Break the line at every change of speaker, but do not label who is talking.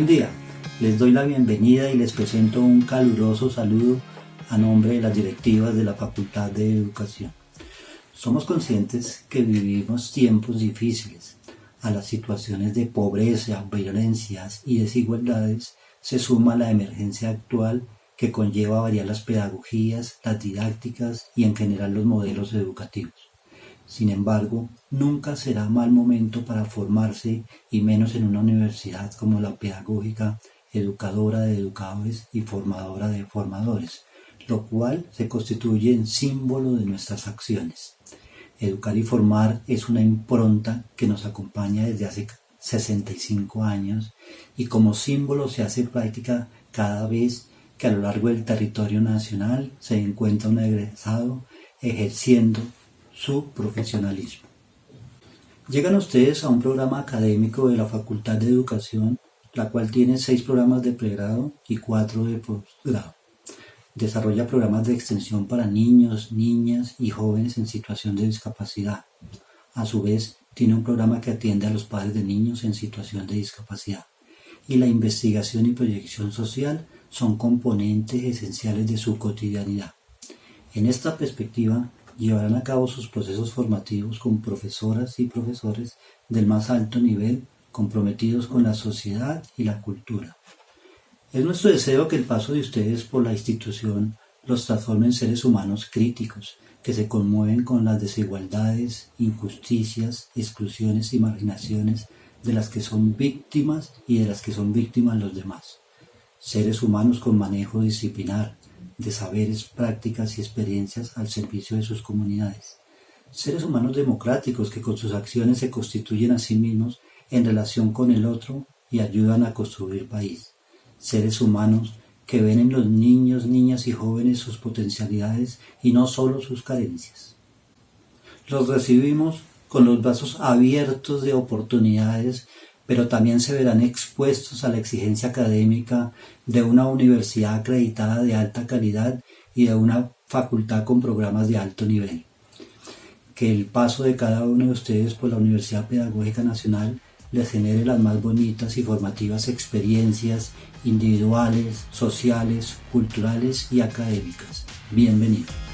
Buen día, les doy la bienvenida y les presento un caluroso saludo a nombre de las directivas de la Facultad de Educación. Somos conscientes que vivimos tiempos difíciles. A las situaciones de pobreza, violencias y desigualdades se suma la emergencia actual que conlleva variar las pedagogías, las didácticas y en general los modelos educativos. Sin embargo, nunca será mal momento para formarse y menos en una universidad como la pedagógica, educadora de educadores y formadora de formadores, lo cual se constituye en símbolo de nuestras acciones. Educar y formar es una impronta que nos acompaña desde hace 65 años y como símbolo se hace práctica cada vez que a lo largo del territorio nacional se encuentra un egresado ejerciendo su profesionalismo. Llegan ustedes a un programa académico de la Facultad de Educación, la cual tiene seis programas de pregrado y cuatro de posgrado. Desarrolla programas de extensión para niños, niñas y jóvenes en situación de discapacidad. A su vez, tiene un programa que atiende a los padres de niños en situación de discapacidad. Y la investigación y proyección social son componentes esenciales de su cotidianidad. En esta perspectiva, llevarán a cabo sus procesos formativos con profesoras y profesores del más alto nivel comprometidos con la sociedad y la cultura. Es nuestro deseo que el paso de ustedes por la institución los transforme en seres humanos críticos, que se conmueven con las desigualdades, injusticias, exclusiones y marginaciones de las que son víctimas y de las que son víctimas los demás. Seres humanos con manejo disciplinar, de saberes, prácticas y experiencias al servicio de sus comunidades. Seres humanos democráticos que con sus acciones se constituyen a sí mismos en relación con el otro y ayudan a construir país. Seres humanos que ven en los niños, niñas y jóvenes sus potencialidades y no solo sus carencias. Los recibimos con los brazos abiertos de oportunidades pero también se verán expuestos a la exigencia académica de una universidad acreditada de alta calidad y de una facultad con programas de alto nivel. Que el paso de cada uno de ustedes por la Universidad Pedagógica Nacional les genere las más bonitas y formativas experiencias individuales, sociales, culturales y académicas. Bienvenidos.